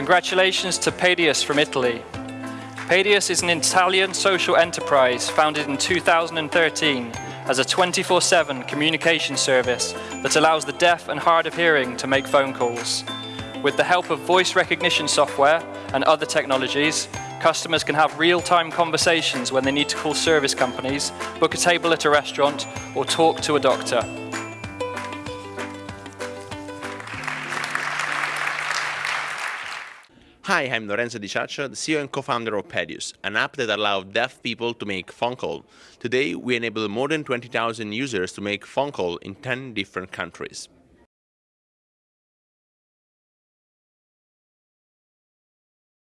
Congratulations to Pedius from Italy. Pedius is an Italian social enterprise founded in 2013 as a 24-7 communication service that allows the deaf and hard of hearing to make phone calls. With the help of voice recognition software and other technologies, customers can have real-time conversations when they need to call service companies, book a table at a restaurant, or talk to a doctor. Hi, I'm Lorenzo Di Ciaccio, the CEO and co-founder of Pedius, an app that allows deaf people to make phone call. Today, we enable more than 20,000 users to make phone call in 10 different countries.